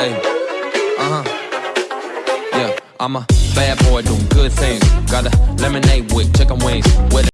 Hey, uh huh. Yeah, I'm a bad boy doing good things. Got a lemonade with chicken wings.